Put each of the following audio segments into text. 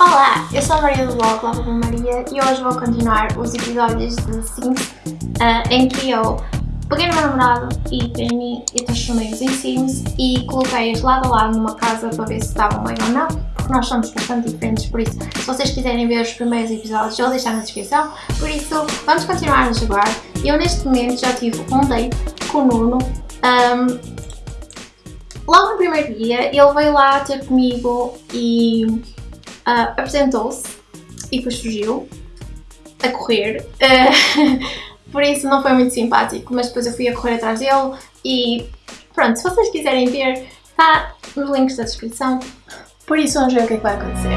Olá, eu sou a Maria do blog Lava Maria e hoje vou continuar os episódios de Sims uh, em que eu peguei no meu namorado e Penny e transformei-os em Sims e coloquei-os lado a lado numa casa para ver se estavam bem ou não, porque nós somos bastante diferentes, por isso se vocês quiserem ver os primeiros episódios eu vou deixar na descrição, por isso vamos continuar a jogar. Eu neste momento já tive um date com o Nuno, um, logo no primeiro dia ele veio lá ter comigo e uh, apresentou-se e depois fugiu a correr. Uh, por isso não foi muito simpático, mas depois eu fui a correr atrás dele e pronto, se vocês quiserem ver, está nos links da descrição. Por isso vamos ver o que é que vai acontecer.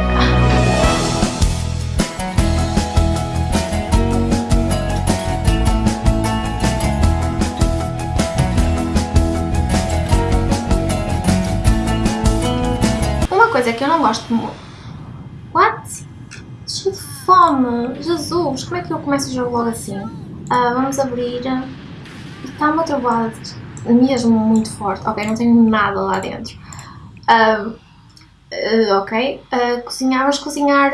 Uma coisa que eu não gosto muito fome! Jesus, como é que eu começo o jogo logo assim? Uh, vamos abrir. Está uma trovada mesmo muito forte. Ok, não tenho nada lá dentro. Uh, uh, ok. cozinhar, vamos cozinhar.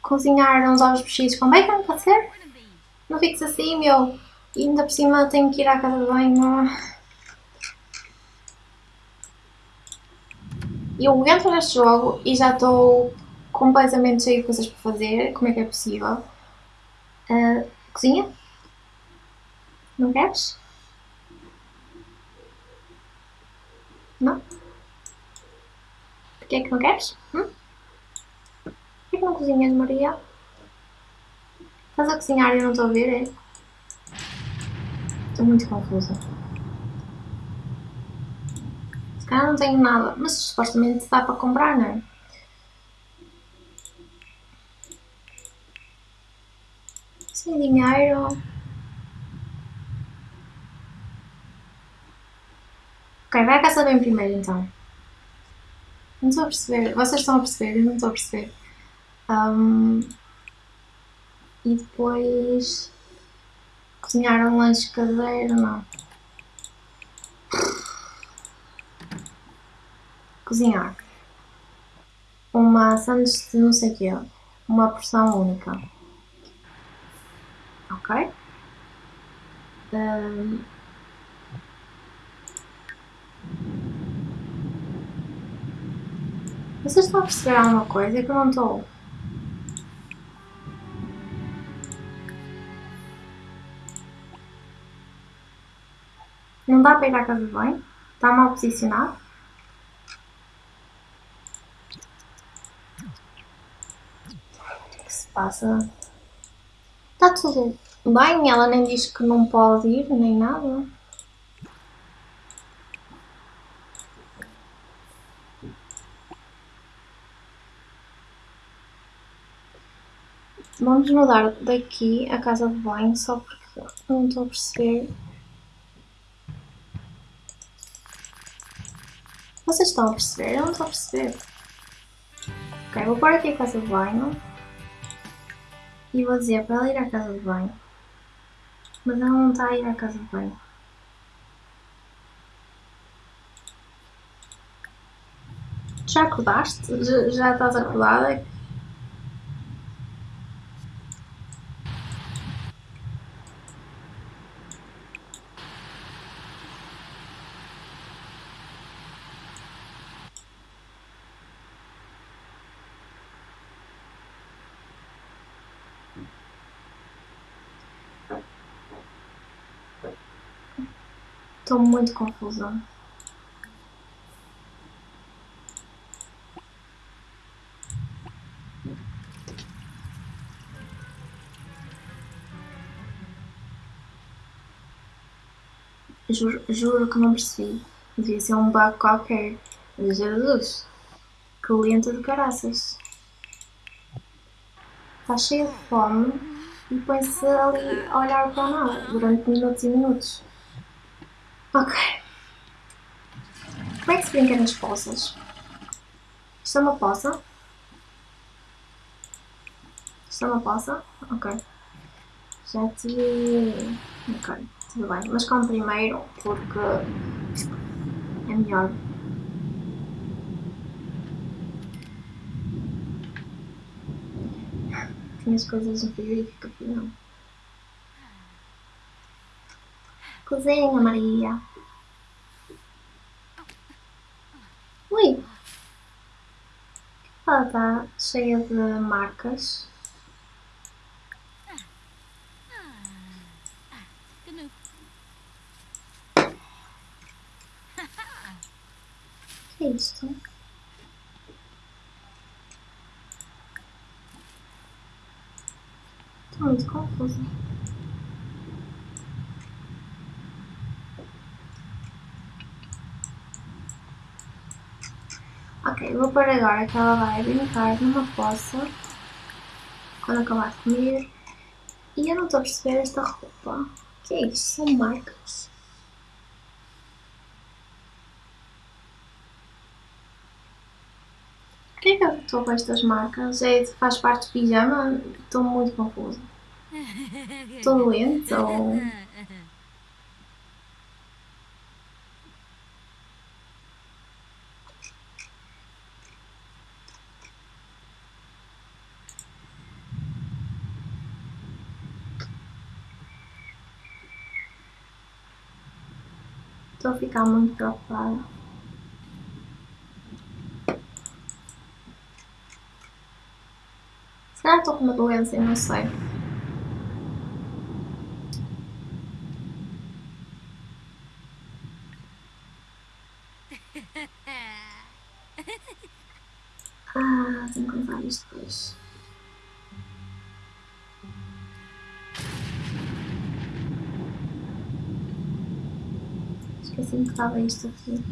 cozinhar uns ovos mexidos com bacon, pode ser? Não fiques assim, meu. E ainda por cima tenho que ir à casa de banho. Eu entro neste jogo e já estou completamente cheio de coisas para fazer. Como é que é possível? Uh, cozinha? Não queres? Não? Porquê é que não queres? Hum? Porquê é que não cozinhas, Maria? Estás a cozinhar e eu não estou a ver, é? Estou muito confusa cá não tenho nada, mas supostamente dá para comprar, não é? Sem dinheiro. Ok, vai a casa bem primeiro então. Não estou a perceber. Vocês estão a perceber? Eu não estou a perceber. Um, e depois cozinhar um lanche caseiro, não. Cozinhar. Uma sandes de não sei o quê. Uma porção única. Ok? Um... Vocês estão a perceber alguma coisa? É que eu não estou. Não dá para ir à casa banho? Está mal posicionado? Passa. Está tudo bem, ela nem diz que não pode ir, nem nada. Vamos mudar daqui a casa de banho só porque não estou a perceber. Vocês estão a perceber? Eu não estou a perceber. Ok, vou pôr aqui a casa de banho e vou dizer para ela ir à casa de banho. Mas ela não está a ir à casa de banho. Já acordaste? Já, já estás acordada? Estou muito confusa. Juro, juro que não percebi. Devia ser um bug qualquer. Jesus, que lenta de caraças. Está cheia de fome e põe-se ali a olhar para nada durante minutos e minutos. Ok. Como é que se brinca nas poças? Isto é uma poça? Isto é uma poça? Ok. Já te... Ok, tudo bem. Mas como primeiro, porque... É melhor. Tinhas coisas no frigorífico, não. Cozinha, Maria. Ui! Ela está cheia de marcas. que é isto? Estou muito confusa. Ok, vou pôr agora que ela vai brincar numa poça quando acabar de comer. E eu não estou a perceber esta roupa. O que é isto? São marcas. O que é que eu estou com estas marcas? É, faz parte do pijama? Estou muito confusa. Estou doente ou... Estou a ficar muito preocupada. Se calhar estou com uma doença e não sei. Ah, tenho que levar isto depois. Esqueci-me que estava isto aqui.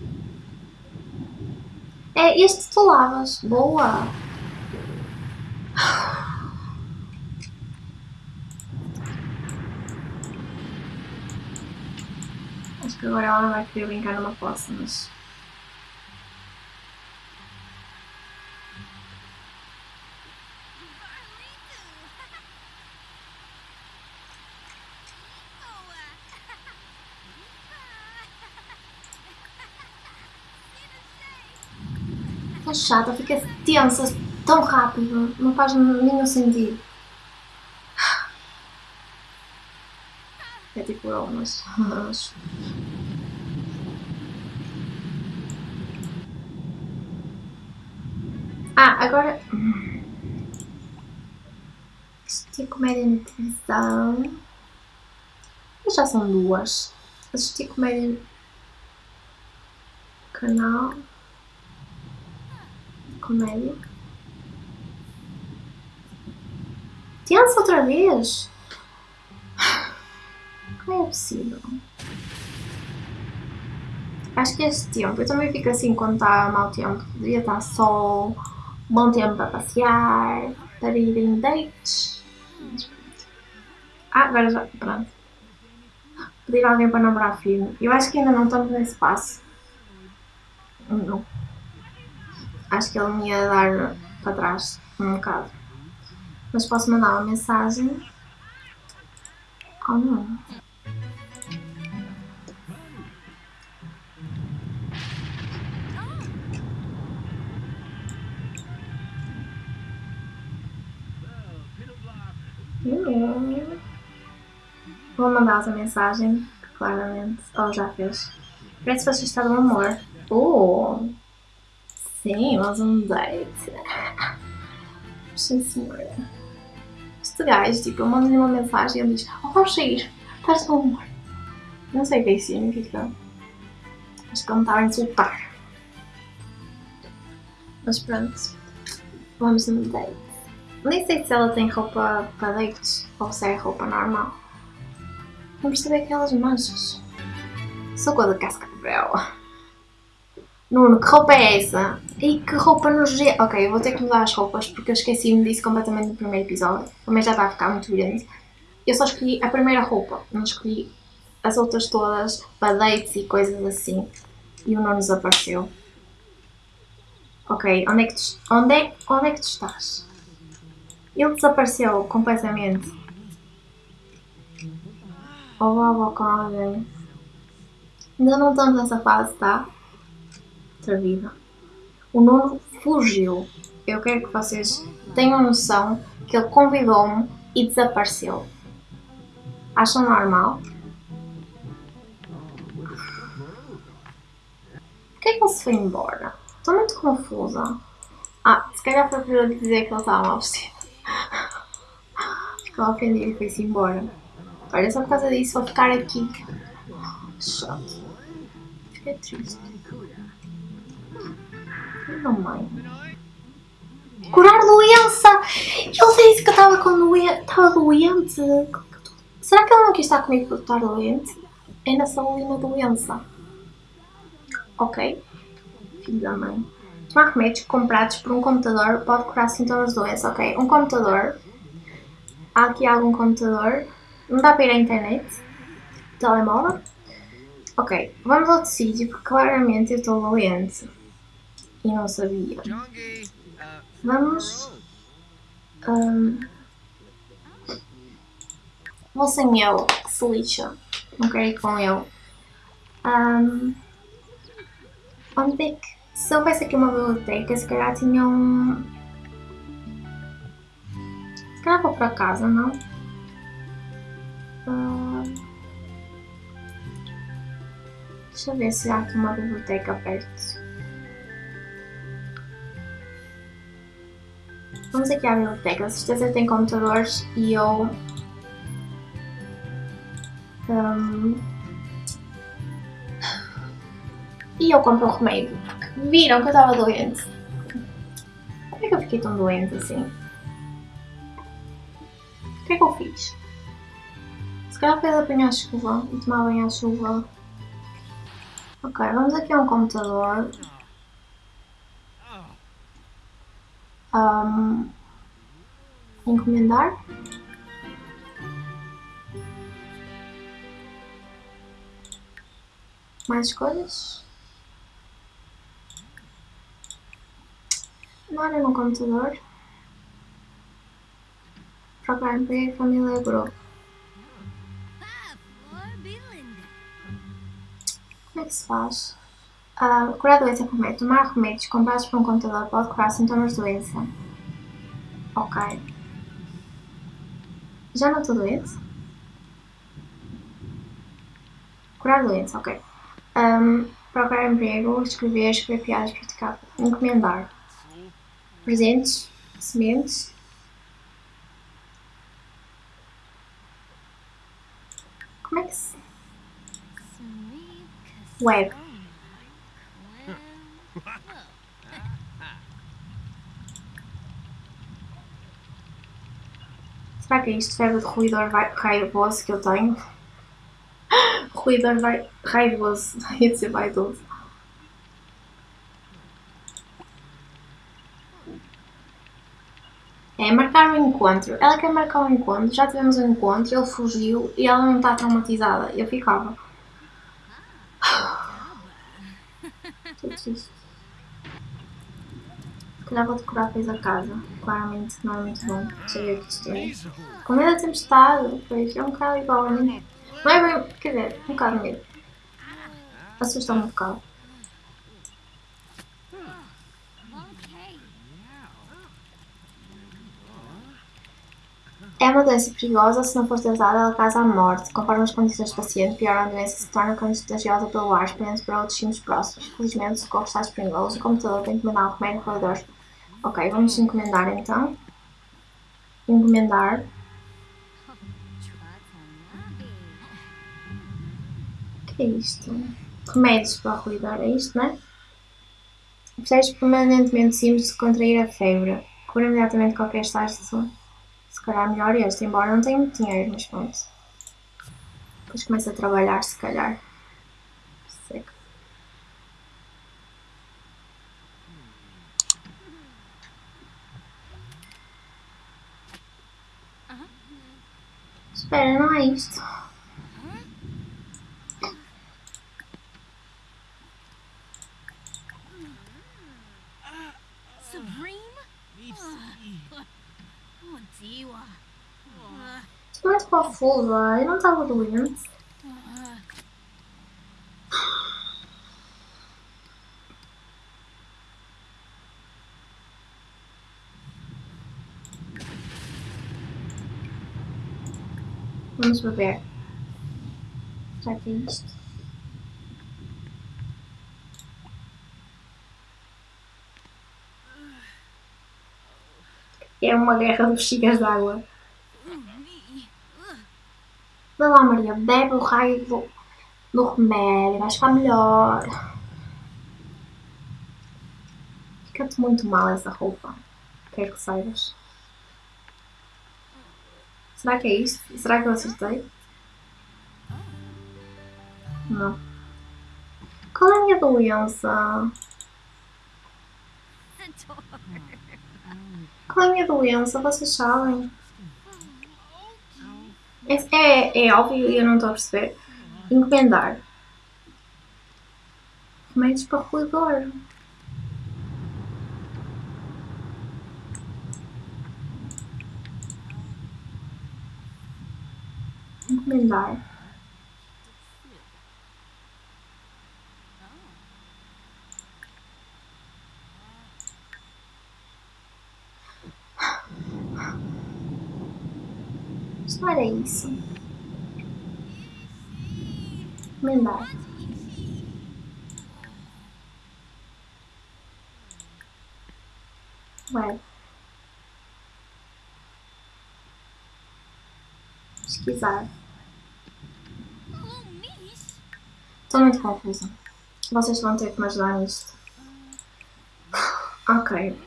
É, este tu lavas. Boa! Acho que agora ela vai querer brincar numa poça, mas... É chata, fica tensa tão rápido, não faz nenhum sentido. É tipo eu, mas... Ah, agora... Assisti comédia na televisão. Já são duas. Assisti comédia... Canal comédia. Tensa outra vez? Como é possível? Acho que este tempo, eu também fico assim quando está mau tempo. Devia estar sol, bom tempo para passear, para ir em dates. Ah, agora já, pronto. Pedir alguém para namorar firme. Eu acho que ainda não estamos nesse passo. Não acho que ele me ia dar para trás um bocado. Mas posso mandar uma mensagem ao não. Vou mandar essa mensagem, claramente. Oh, já fez. Parece que você está no amor. Oh! Sim, mas um date. Sim, senhora. Este gajo, tipo, eu mando-lhe uma mensagem e ele diz: Oh, vamos sair, estás no amor. Não sei o que é isso, o é é. Acho que ele me estava a insultar. Mas pronto, vamos num date. Nem sei se ela tem roupa para dates ou se é roupa normal. Não percebi aquelas manchas. Sou coisa de casca de vela. Nuno, que roupa é essa? E que roupa nojenta. Ok, eu vou ter que mudar as roupas porque eu esqueci-me disso completamente no primeiro episódio. Também já está a ficar muito grande. Eu só escolhi a primeira roupa, não escolhi as outras todas para dates e coisas assim. E o Nuno desapareceu. Ok, onde é que tu, onde é, onde é que tu estás? Ele desapareceu completamente. Ou com alguém. Ainda não estamos nessa fase, tá? Vida. O nono fugiu. eu quero que vocês tenham noção que ele convidou-me e desapareceu. Acham normal? Porquê é que ele se foi embora? Estou muito confusa. Ah, se calhar foi para dizer que ele estava mal vestido. Ficou ofendido e foi-se embora. Olha, só por causa disso vou ficar aqui. Chato. Fiquei triste. Não, mãe. Curar doença! Ele disse que eu estava com doente. Estava doente. Será que ele não quis estar comigo por estar doente? É na saúde na doença. Ok. Filho da mãe. Tomar remédios comprados por um computador pode curar sintomas de doença. Ok. Um computador. Há aqui algum computador. Não dá para ir à internet. Telemóvel. Ok. Vamos a outro sítio porque claramente eu estou doente. E não sabia. Vamos. Um, vou sem ele, que se lixa. Não quero ir com ele. Um, onde é que. Se houvesse aqui uma biblioteca, se calhar tinha um. Se calhar vou para casa, não? Uh, deixa eu ver se há aqui uma biblioteca perto. Vamos aqui à biblioteca, com certeza tem computadores e eu... Um, e eu compro um remédio, viram que eu estava doente. Como é que eu fiquei tão doente assim? O que é que eu fiz? Se calhar fez apanhar chuva e tomar banho à chuva. Ok, vamos aqui a um computador. Um, encomendar. Mais escolhas. Mora no computador. Procurar emprego, família, grupo. Como é que se faz? Uh, curar a doença por. Tomar remédios comprados por um computador pode curar sintomas de doença. Ok. Já não estou doente? Curar doença, ok. Um, procurar emprego, escrever, escrever piadas, praticar, encomendar. Presentes, sementes. Como é que se... Web. Será que é isto serve de ruidor raivoso que eu tenho? ruidor raivoso. Ia dizer vaidoso. É, marcar um encontro. Ela quer marcar um encontro, já tivemos um encontro, ele fugiu e ela não está traumatizada. Eu ficava. Tudo isso. Calhar vou decorar a casa. Claramente não é muito bom. Cheguei aqui estranho. Com medo da tempestade, pois é um bocado igual a mim. Não é bem. Quer dizer, um bocado medo. Assusta-me um bocado. É uma doença perigosa se não for tratada, ela causa a morte. Conforme as condições do paciente, pior a doença se torna contagiosa pelo ar, espalhando para outros símbolos próximos. Felizmente, o socorro está disponível. O computador tem que mandar um remédio corredor Ok, vamos encomendar então. Encomendar. O que é isto? Remédios para o é isto, não é? Precisas permanentemente simples de contrair a febre. Cura imediatamente qualquer estágio. Se calhar melhor este, embora não tenha muito dinheiro, mas pronto. Depois começa a trabalhar, se calhar. Seca. Espera, não é isto. Estou muito confusa, eu não estava doente. Vamos beber. Já que é isto. É uma guerra dos bexigas d'água. Vai lá, Maria, bebe o raio do, do remédio, vais ficar melhor. Fica-te muito mal essa roupa. Quero que saibas. Será que é isto? Será que eu acertei? Não. Qual é a minha doença? Qual é a minha doença? Vocês sabem? É, é, é óbvio e eu não estou a perceber. Encomendar. Remédios para ruidor. Encomendar. Só era isso. Encomendar. Web. Pesquisar. Estou muito confusa. Vocês vão ter que me ajudar nisto. Ok.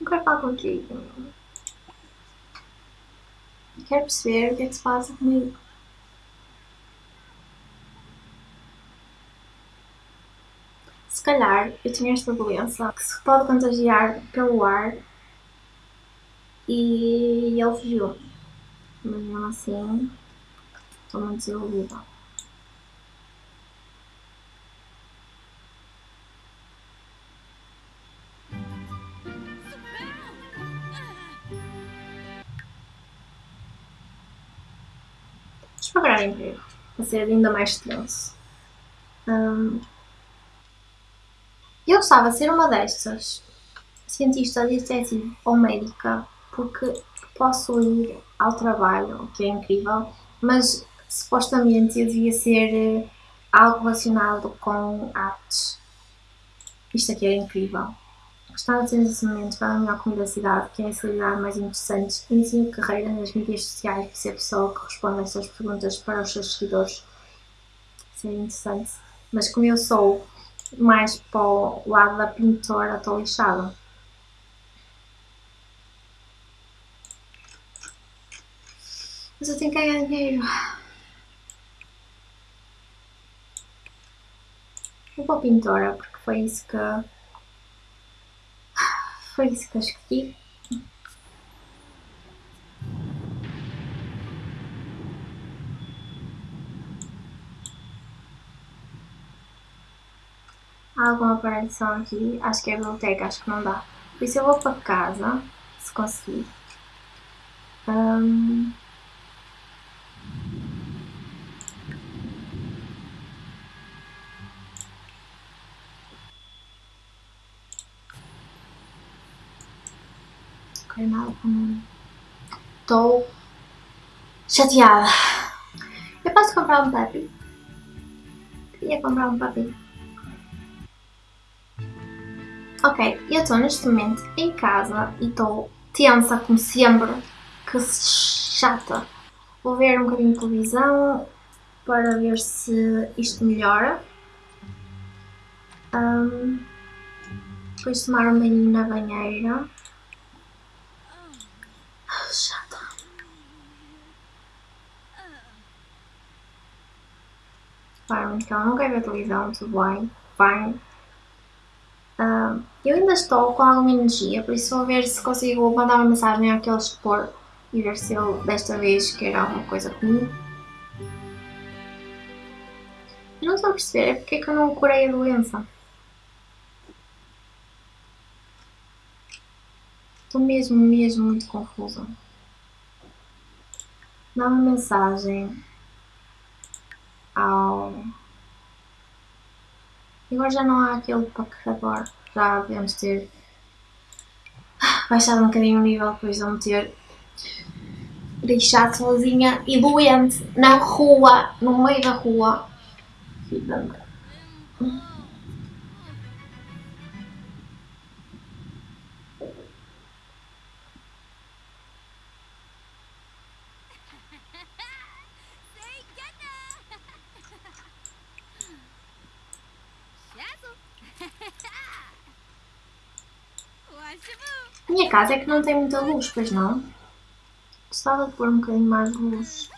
Não quero falar contigo. Quero perceber o que é que se passa comigo. Se calhar eu tinha esta doença que se pode contagiar pelo ar e ele fugiu. Mas mesmo assim estou muito desiludida. Pagar emprego para ser ainda mais tenso. Hum, eu gostava de ser uma destas, cientista, detetive ou médica, porque posso ir ao trabalho, o que é incrível, mas supostamente eu devia ser eh, algo relacionado com artes. Isto aqui é incrível. Gostava de ter desenvolvimento para a melhor comida da cidade, que é a celebridade mais interessante, ensino carreira nas mídias sociais para ser a pessoa que responde a estas perguntas para os seus seguidores. Isso é interessante. Mas como eu sou mais para o lado da pintora, estou lixada. Mas eu tenho que ganhar dinheiro. Vou para a pintora, porque foi isso que. Foi isso que eu escolhi. Há alguma aparição aqui? Acho que é a biblioteca, acho que não dá. Por isso eu vou para casa, se conseguir. Hum. Ok, nada. Estou chateada. Eu posso comprar um puppy? Queria comprar um puppy. Ok, eu estou neste momento em casa e estou tensa como sempre, que chata. Vou ver um bocadinho de televisão para ver se isto melhora. Um, depois tomar um banho na banheira. Chata. Claro, então não quero ver televisão, tudo bem, fine. Eu ainda estou com alguma energia, por isso vou ver se consigo mandar uma mensagem àquele expor e ver se ele desta vez quer alguma coisa comigo. Eu não estou a perceber, é porque é que eu não curei a doença. Estou mesmo, mesmo muito confusa. Dá uma mensagem ao. Agora já não há aquele paquerador. Já devemos ter baixado um bocadinho o nível depois de eu me ter deixado sozinha e doente na rua, no meio da rua. Vida casa é que não tem muita luz, pois não? Gostava de pôr um bocadinho mais luz.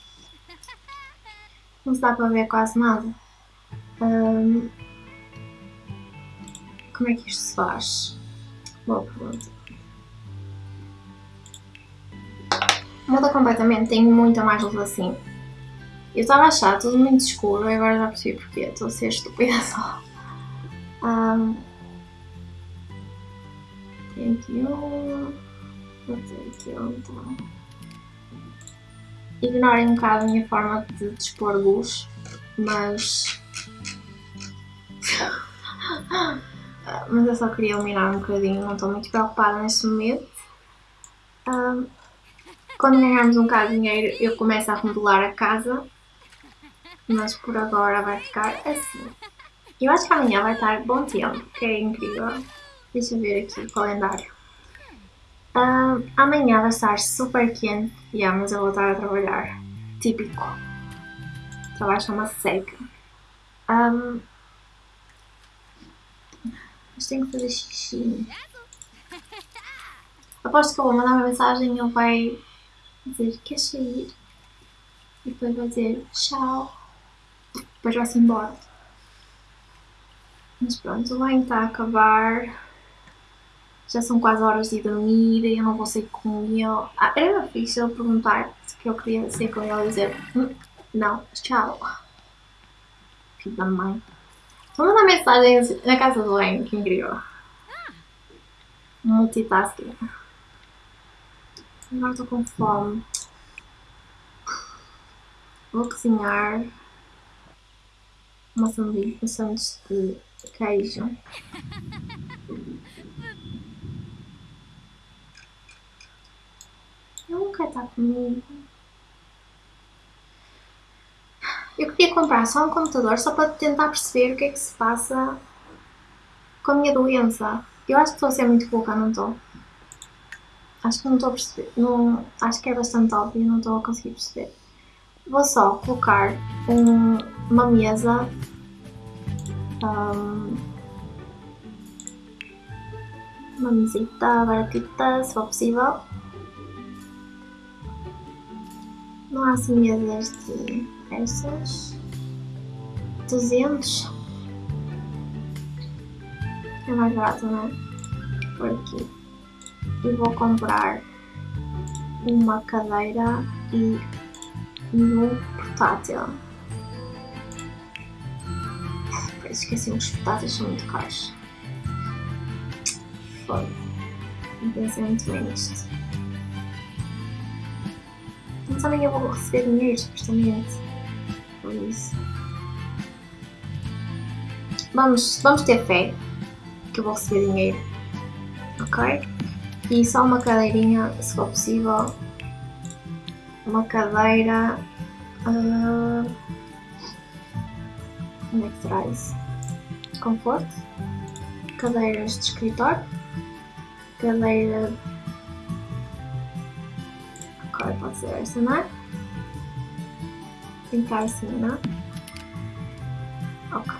Não se dá para ver quase nada. Um, como é que isto se faz? Boa pergunta. Muda completamente, tenho muita mais luz assim. Eu estava a achar tudo muito escuro e agora já percebi porque estou a ser estúpida só. Um, aqui um. Vou ter aqui então. Ignorem um bocado a minha forma de dispor luz, mas. mas eu só queria iluminar um bocadinho, não estou muito preocupada neste momento. Um, quando ganharmos um bocado de dinheiro, eu começo a remodelar a casa, mas por agora vai ficar assim. Eu acho que amanhã vai estar bom tempo, que é incrível. Deixa eu ver aqui o calendário. Uh, amanhã vai estar super quente, yeah, mas eu vou estar a trabalhar. Típico. Trabalho chama-se seca. Um, mas tenho que fazer xixi. Aposto que eu vou mandar uma mensagem e ele vai dizer quer sair. E depois vai dizer tchau. Depois vai-se embora. Mas pronto, o banho está a acabar já são quase horas de dormir e eu não vou sair com ele. Ah, era difícil perguntar se eu queria sair com ele e dizer hum, não, tchau. Filho da mãe. Vou mandar mensagens na casa do Len, que incrível. Multitasking. Agora estou com fome. Vou cozinhar uma sanduíche, um sanduíche de queijo. nunca está comigo. Eu queria comprar só um computador só para tentar perceber o que é que se passa com a minha doença. Eu acho que estou a ser muito pouca, não estou? Acho que não estou a perceber. Não, acho que é bastante óbvio, não estou a conseguir perceber. Vou só colocar um, uma mesa. Um, uma mesita baratita, se for possível. Não há assim de essas. 200. É mais barato, não é? Por aqui. E vou comprar uma cadeira e um portátil. Esqueci, os portáteis são muito caros. Foi. Não pensei muito bem nisto. Mas eu vou receber dinheiro, supostamente. Por isso. Vamos, vamos ter fé que eu vou receber dinheiro. Ok? E só uma cadeirinha, se for possível. Uma cadeira. Uh, onde é que traz? Conforto. Cadeiras de escritório. Cadeira agora pode ser essa, né? Tentar assim, né? Ok.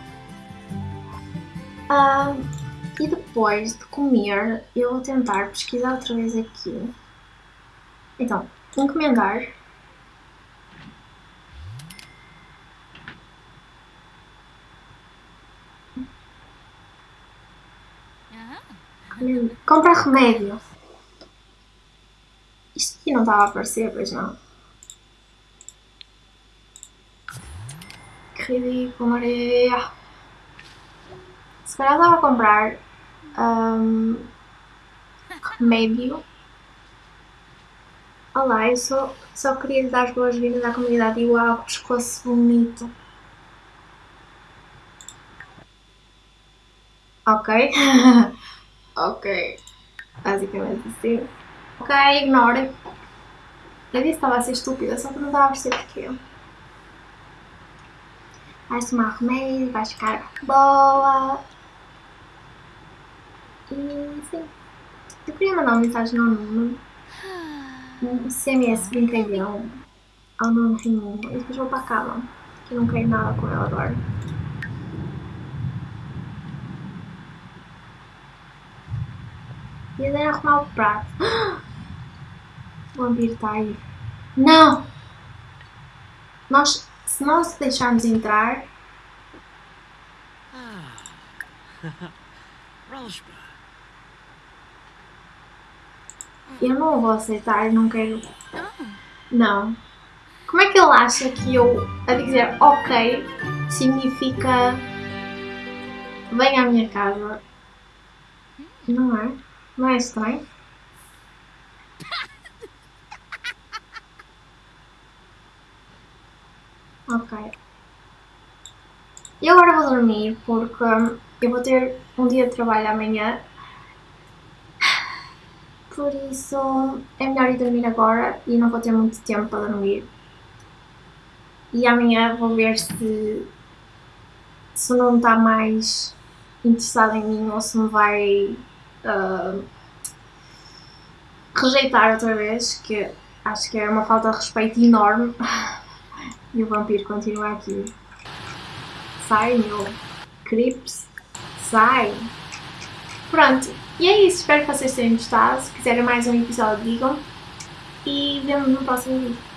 Uh, e depois de comer, eu vou tentar pesquisar outra vez aqui. Então, encomendar. Comprar remédio. Isto aqui não estava a aparecer, pois não. Que ridículo, Maria. Se calhar estava a comprar um, remédio. Olá, eu só, só queria dar as boas-vindas à comunidade e uau, que pescoço bonito. Ok. ok. Basicamente assim. Ok, ignore. Eu disse que estava a ser estúpida, só que não estava a perceber porquê. Vai tomar remédio, vai ficar boa. E sim. Eu queria mandar uma mensagem ao Nuno. Um CMS brincalhão ao Nuno Raimundo. E depois vou para a cama. Que eu não quero nada com ela agora. E ele arrumar o prato. O vampiro está aí. Não! Nós, se nós deixarmos entrar, Rosborough. eu não vou aceitar, eu não quero. Não. Como é que ele acha que eu, a dizer ok, significa vem à minha casa? Não é? Não é estranho? Ok. E agora vou dormir porque hum, eu vou ter um dia de trabalho amanhã. Por isso é melhor ir dormir agora e não vou ter muito tempo para dormir. E amanhã vou ver se, se não está mais interessado em mim ou se me vai ah, rejeitar outra vez, que acho que é uma falta de respeito enorme. E o vampiro continua aqui. Sai, meu. Crips. Sai. Pronto. E é isso. Espero que vocês tenham gostado. Se quiserem mais um episódio, digam. E vemos no próximo vídeo.